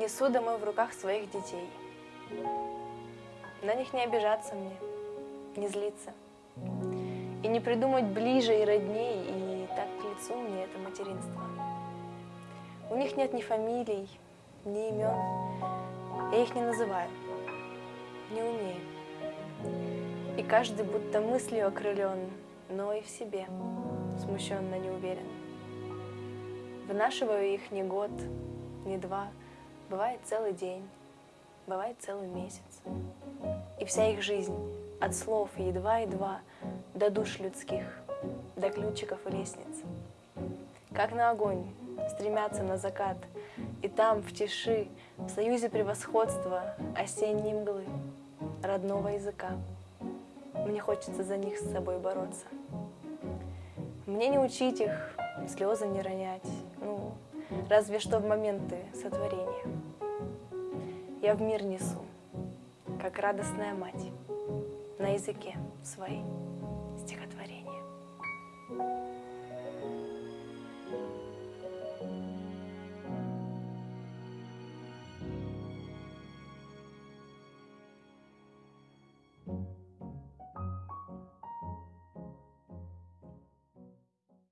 Несу домой в руках своих детей. На них не обижаться мне, не злиться. И не придумать ближе и родней, и так к лицу мне это материнство. У них нет ни фамилий, ни имен. Я их не называю, не умею. И каждый будто мыслью окрылен, но и в себе смущенно не уверен. Вынашиваю их не год, не два, бывает целый день, бывает целый месяц. И вся их жизнь от слов едва-едва до душ людских, до ключиков и лестниц. Как на огонь стремятся на закат, и там, в тиши, в союзе превосходства осенней мглы, родного языка. Мне хочется за них с собой бороться. Мне не учить их, слезы не ронять, разве что в моменты сотворения. Я в мир несу, как радостная мать, на языке своей стихотворения.